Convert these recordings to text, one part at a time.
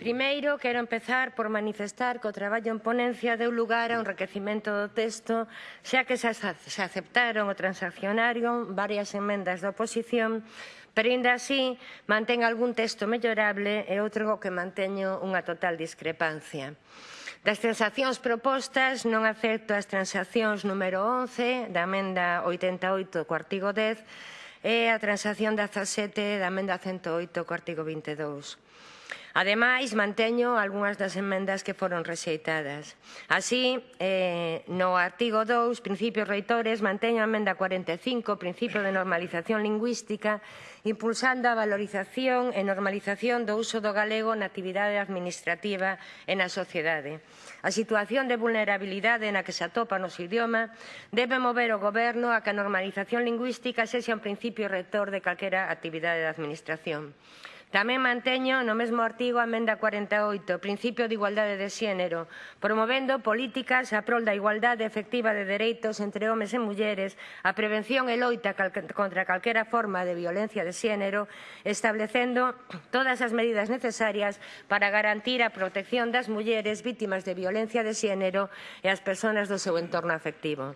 Primeiro, quero empezar por manifestar que o traballo en ponencia deu lugar a un enriquecimento do texto, xa que se aceptaron o transaccionario varias enmendas da oposición, pero ainda así mantén algún texto mellorable e outro que manteño unha total discrepancia. Das transaccións propostas non acepto as transaccións número 11 da emenda 88 co artigo 10 e a transacción 17 da emenda 108 co artigo 22. Ademais, manteño algunhas das emendas que foron rexeitadas. Así, eh, no artigo 2, principios reitores, manteño a emenda 45, principio de normalización lingüística, impulsando a valorización e normalización do uso do galego na actividade administrativa e na sociedade. A situación de vulnerabilidade na que se atopa o noso idioma debe mover o goberno a que a normalización lingüística sexa un principio rector de calquera actividade da administración. Tamén manteño no mesmo artigo a emenda 48, principio de igualdade de xénero, promovendo políticas a prol da igualdade efectiva de dereitos entre homes e mulleres, a prevención e loita contra calquera forma de violencia de xénero, establecendo todas as medidas necesarias para garantir a protección das mulleres vítimas de violencia de xénero e as persoas do seu entorno afectivo.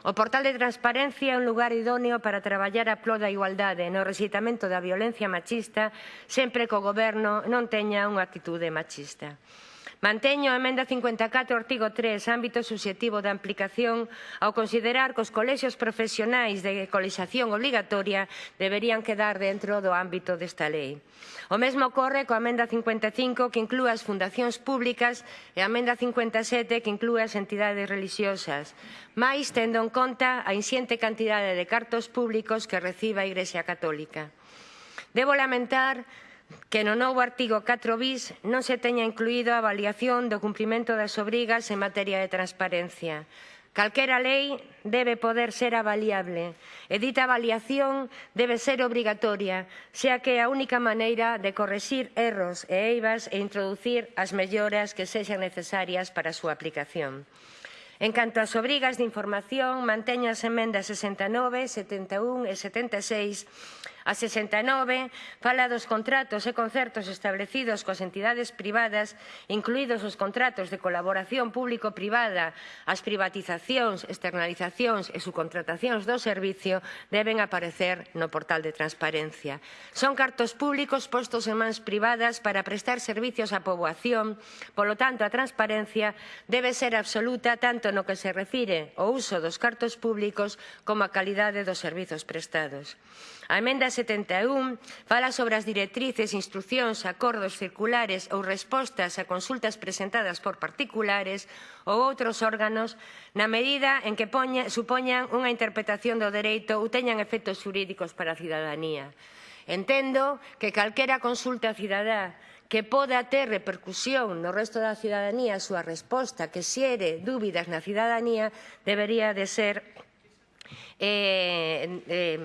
O portal de transparencia é un lugar idóneo para traballar a plo da igualdade no resitamento da violencia machista sempre que o goberno non teña unha actitude machista. Manteño a emenda 54, artigo 3, ámbito subjetivo da aplicación, ao considerar que os colexios profesionais de colexación obligatoria deberían quedar dentro do ámbito desta lei. O mesmo ocorre coa emenda 55 que inclúa as fundacións públicas e a emenda 57 que inclúa as entidades religiosas, máis tendo en conta a insiente cantidade de cartos públicos que recibe a Igrexa Católica. Debo lamentar que no novo artigo 4 bis non se teña incluído a avaliación do cumprimento das obrigas en materia de transparencia. Calquera lei debe poder ser avaliable e dita avaliación debe ser obrigatoria, xa que é a única maneira de correxir erros e eivas e introducir as melloras que sexan necesarias para a súa aplicación. En canto ás obrigas de información, manteño as emendas 69, 71 e 76 A 69 fala dos contratos e concertos establecidos coas entidades privadas, incluídos os contratos de colaboración público-privada, as privatizacións, externalizacións e subcontratacións do servicio deben aparecer no portal de transparencia. Son cartos públicos postos en mans privadas para prestar servicios á poboación, polo tanto a transparencia debe ser absoluta tanto no que se refire ao uso dos cartos públicos como a calidade dos servizos prestados. A emenda 71 fala sobre as directrices, instruccións, acordos circulares ou respostas a consultas presentadas por particulares ou outros órganos na medida en que poña, supoñan unha interpretación do dereito ou teñan efectos xurídicos para a cidadanía. Entendo que calquera consulta cidadá que poda ter repercusión no resto da cidadanía a súa resposta que xere dúbidas na cidadanía debería de ser eh, eh,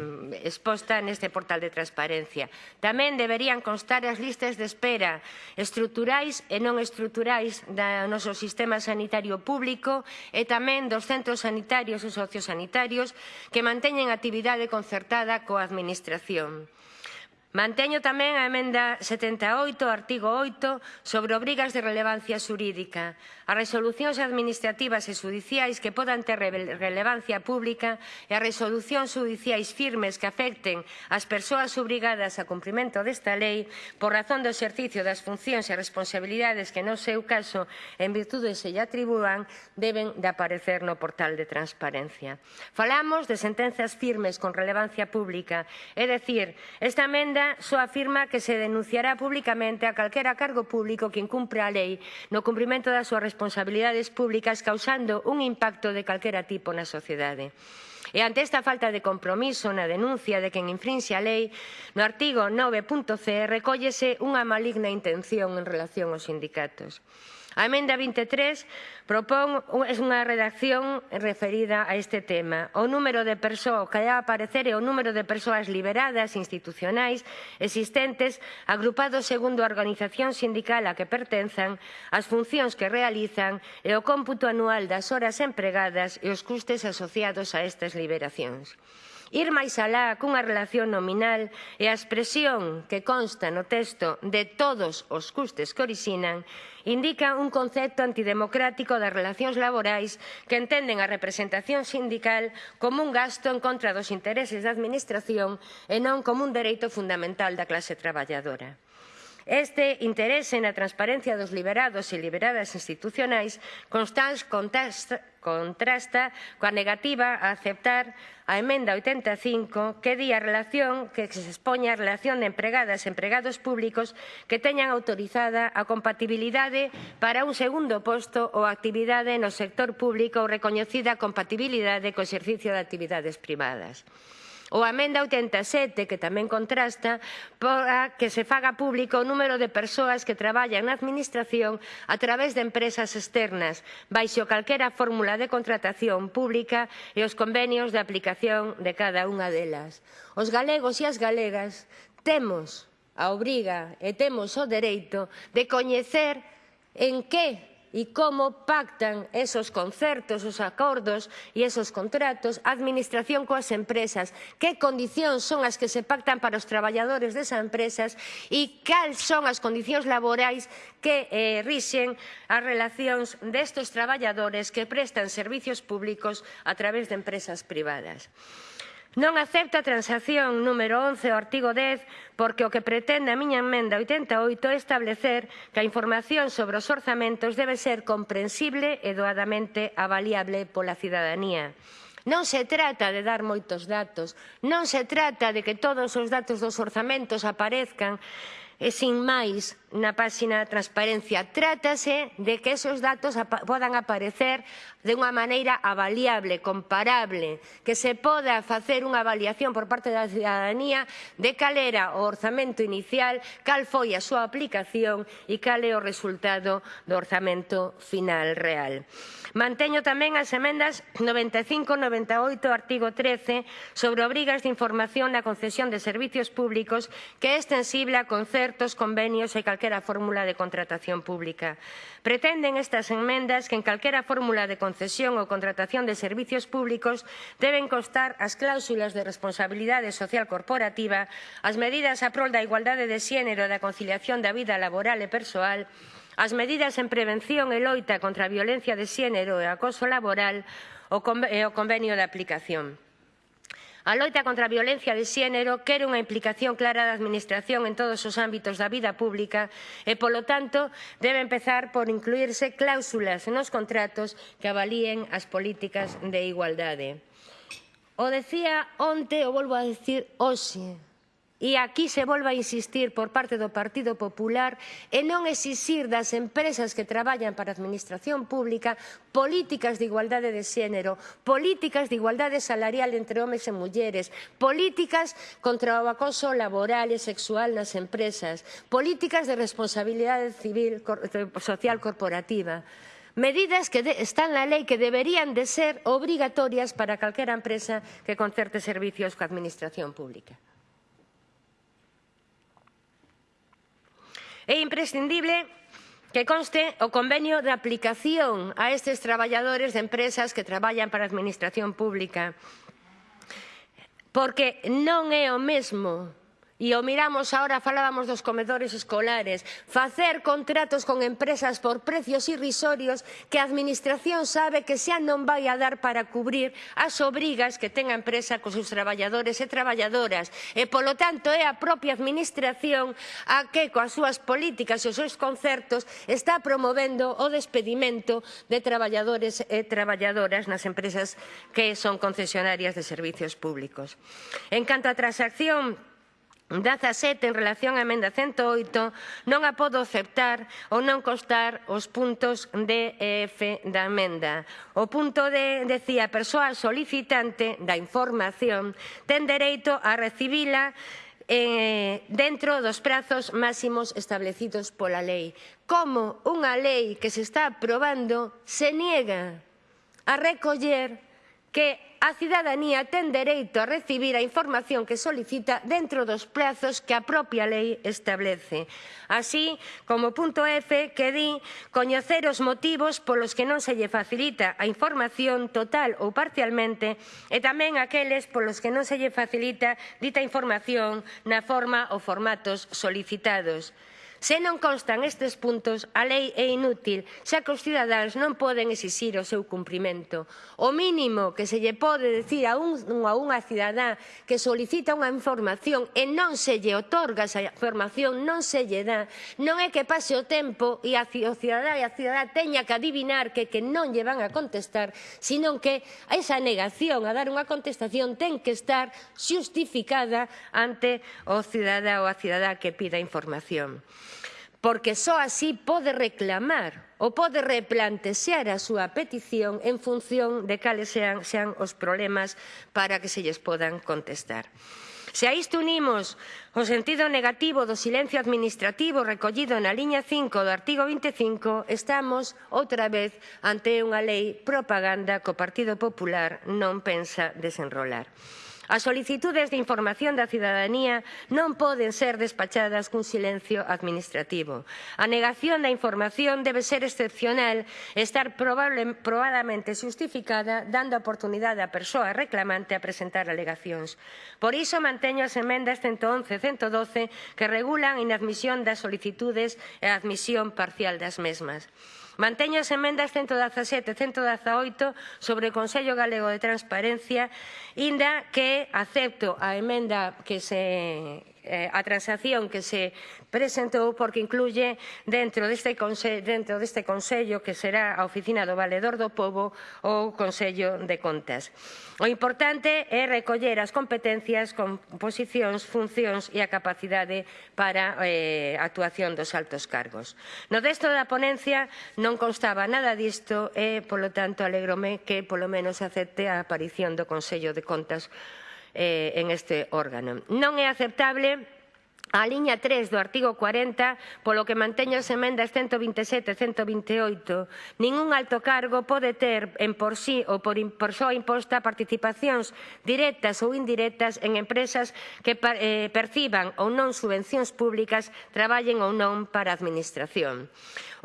exposta neste portal de transparencia. Tamén deberían constar as listas de espera estruturais e non estruturais do noso sistema sanitario público e tamén dos centros sanitarios e sociosanitarios que manteñen actividade concertada coa Administración. Manteño tamén a emenda 78, artigo 8, sobre obrigas de relevancia xurídica. As resolucións administrativas e judiciais que podan ter relevancia pública e as resolucións judiciais firmes que afecten as persoas obrigadas a cumprimento desta lei por razón do exercicio das funcións e responsabilidades que no seu caso en virtude se lle atribúan deben de aparecer no portal de transparencia. Falamos de sentenzas firmes con relevancia pública, é dicir, esta emenda só afirma que se denunciará públicamente a calquera cargo público que incumpra a lei no cumprimento das súas responsabilidades públicas causando un impacto de calquera tipo na sociedade. E ante esta falta de compromiso na denuncia de quen infrinxe a lei, no artigo 9.c recóllese unha maligna intención en relación aos sindicatos. A emenda 23 propón unha redacción referida a este tema. O número de persoas que debe aparecer é o número de persoas liberadas institucionais existentes agrupados segundo a organización sindical a que pertenzan, as funcións que realizan e o cómputo anual das horas empregadas e os custes asociados a estas liberacións. Ir máis alá cunha relación nominal e a expresión que consta no texto de todos os custes que orixinan indica un concepto antidemocrático das relacións laborais que entenden a representación sindical como un gasto en contra dos intereses da administración e non como un dereito fundamental da clase traballadora. Este interese na transparencia dos liberados e liberadas institucionais contrasta coa negativa a aceptar a emenda 85 que di a relación que se expoña a relación de empregadas e empregados públicos que teñan autorizada a compatibilidade para un segundo posto ou actividade no sector público ou recoñecida compatibilidade co exercicio de actividades privadas ou a Amenda 87, que tamén contrasta, para que se faga público o número de persoas que traballan na Administración a través de empresas externas, baixo calquera fórmula de contratación pública e os convenios de aplicación de cada unha delas. Os galegos e as galegas temos a obriga e temos o dereito de coñecer en que e como pactan esos concertos, os acordos e esos contratos a administración coas empresas, que condicións son as que se pactan para os traballadores desas empresas e cal son as condicións laborais que eh, rixen as relacións destes traballadores que prestan servizos públicos a través de empresas privadas. Non acepto a transacción número 11 ao artigo 10 porque o que pretende a miña emenda 88 é establecer que a información sobre os orzamentos debe ser comprensible e doadamente avaliable pola cidadanía. Non se trata de dar moitos datos, non se trata de que todos os datos dos orzamentos aparezcan e sin máis na páxina de transparencia. Trátase de que esos datos podan aparecer de unha maneira avaliable, comparable, que se poda facer unha avaliación por parte da cidadanía de cal era o orzamento inicial, cal foi a súa aplicación e cal é o resultado do orzamento final real. Manteño tamén as emendas 95, 98, artigo 13, sobre obrigas de información na concesión de servicios públicos que é extensible a concerto concertos, convenios e calquera fórmula de contratación pública. Pretenden estas enmendas que en calquera fórmula de concesión ou contratación de servicios públicos deben constar as cláusulas de responsabilidade social corporativa, as medidas a prol da igualdade de xénero e da conciliación da vida laboral e persoal, as medidas en prevención e loita contra a violencia de xénero e acoso laboral e o convenio de aplicación. A loita contra a violencia de xénero quere unha implicación clara da Administración en todos os ámbitos da vida pública e, polo tanto, debe empezar por incluírse cláusulas nos contratos que avalíen as políticas de igualdade. O decía onte, o volvo a decir hoxe, E aquí se volva a insistir por parte do Partido Popular e non exixir das empresas que traballan para a Administración Pública políticas de igualdade de xénero, políticas de igualdade salarial entre homes e mulleres, políticas contra o acoso laboral e sexual nas empresas, políticas de responsabilidade civil social corporativa medidas que de, están na lei que deberían de ser obrigatorias para calquera empresa que concerte servicios coa Administración Pública. É imprescindible que conste o convenio de aplicación a estes traballadores de empresas que traballan para a Administración Pública. Porque non é o mesmo E o miramos agora, falábamos dos comedores escolares, facer contratos con empresas por precios irrisorios que a Administración sabe que xa non vai a dar para cubrir as obrigas que ten a empresa cos seus traballadores e traballadoras. E, polo tanto, é a propia Administración a que, coas súas políticas e os seus concertos, está promovendo o despedimento de traballadores e traballadoras nas empresas que son concesionarias de servicios públicos. En canto á transacción, 17 en relación á emenda 108 non a podo aceptar ou non constar os puntos D e eh, F da emenda. O punto D decía a persoa solicitante da información ten dereito a recibila eh, dentro dos prazos máximos establecidos pola lei. Como unha lei que se está aprobando se niega a recoller que a cidadanía ten dereito a recibir a información que solicita dentro dos prazos que a propia lei establece. Así, como punto F, que di coñecer os motivos polos que non se lle facilita a información total ou parcialmente e tamén aqueles polos que non se lle facilita dita información na forma ou formatos solicitados. Se non constan estes puntos, a lei é inútil, xa que os cidadáns non poden exixir o seu cumprimento. O mínimo que se lle pode decir a, un, a unha cidadá que solicita unha información e non se lle otorga esa información, non se lle dá, non é que pase o tempo e a, o cidadá e a cidadá teña que adivinar que, que non lle van a contestar, senón que esa negación a dar unha contestación ten que estar xustificada ante o cidadá ou a cidadá que pida información porque só así pode reclamar ou pode replantear a súa petición en función de cales sean, sean os problemas para que se lles podan contestar. Se a isto unimos o sentido negativo do silencio administrativo recollido na liña 5 do artigo 25, estamos outra vez ante unha lei propaganda que o Partido Popular non pensa desenrolar. As solicitudes de información da cidadanía non poden ser despachadas cun silencio administrativo. A negación da información debe ser excepcional e estar probable, probadamente justificada dando a oportunidade á persoa reclamante a presentar alegacións. Por iso manteño as emendas 111 e 112 que regulan a inadmisión das solicitudes e a admisión parcial das mesmas. Manteño as emendas 117 e 118 sobre o Consello Galego de Transparencia, inda que acepto a emenda que se eh, a transacción que se presentou porque incluye dentro deste, dentro deste Consello que será a Oficina do Valedor do Pobo ou Consello de Contas. O importante é recoller as competencias, composicións, funcións e a capacidade para eh, actuación dos altos cargos. No desto da ponencia non constaba nada disto e, polo tanto, alegrome que polo menos acepte a aparición do Consello de Contas eh, en este órgano. Non é aceptable a liña 3 do artigo 40, polo que manteño as emendas 127 e 128, ningún alto cargo pode ter en por sí ou por, por súa imposta participacións directas ou indirectas en empresas que eh, perciban ou non subvencións públicas, traballen ou non para a Administración.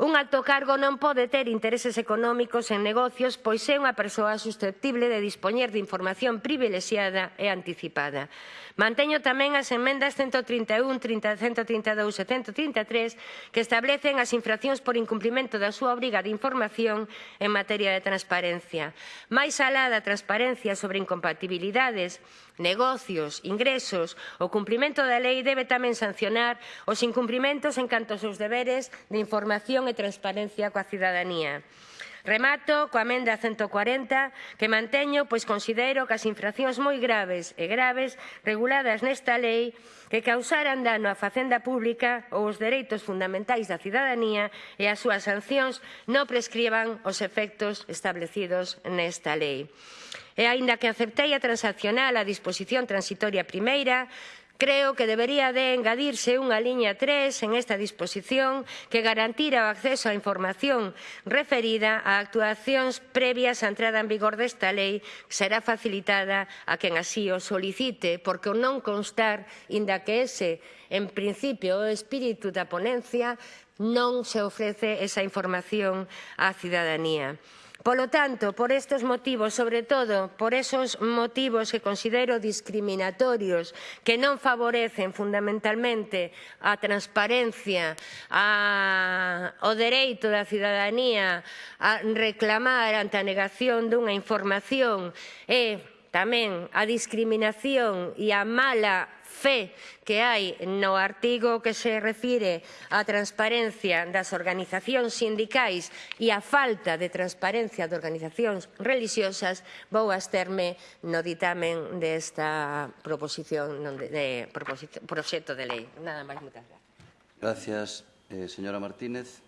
Un alto cargo non pode ter intereses económicos en negocios, pois é unha persoa susceptible de dispoñer de información privilexiada e anticipada. Manteño tamén as emendas 131 30, 132 e 133 que establecen as infraccións por incumprimento da súa obriga de información en materia de transparencia. Máis alá da transparencia sobre incompatibilidades, negocios, ingresos, o cumprimento da lei debe tamén sancionar os incumprimentos en canto aos seus deberes de información e transparencia coa cidadanía. Remato coa amenda 140 que manteño, pois considero que as infraccións moi graves e graves reguladas nesta lei que causaran dano á facenda pública ou os dereitos fundamentais da cidadanía e as súas sancións non prescriban os efectos establecidos nesta lei. E aínda que aceptei a transaccional a disposición transitoria primeira, Creo que debería de engadirse unha liña 3 en esta disposición que garantira o acceso á información referida a actuacións previas á entrada en vigor desta lei que será facilitada a quen así o solicite, porque o non constar, inda que ese, en principio, o espírito da ponencia, non se ofrece esa información á cidadanía. Polo tanto, por estes motivos, sobre todo por esos motivos que considero discriminatorios, que non favorecen fundamentalmente a transparencia, a, o dereito da cidadanía a reclamar ante a negación dunha información e tamén a discriminación e a mala fe que hai no artigo que se refire á transparencia das organizacións sindicais e á falta de transparencia de organizacións religiosas, vou absterme no ditamen desta proposición de, de proxecto de lei. Nada máis, moitas gracias. Gracias, eh, señora Martínez.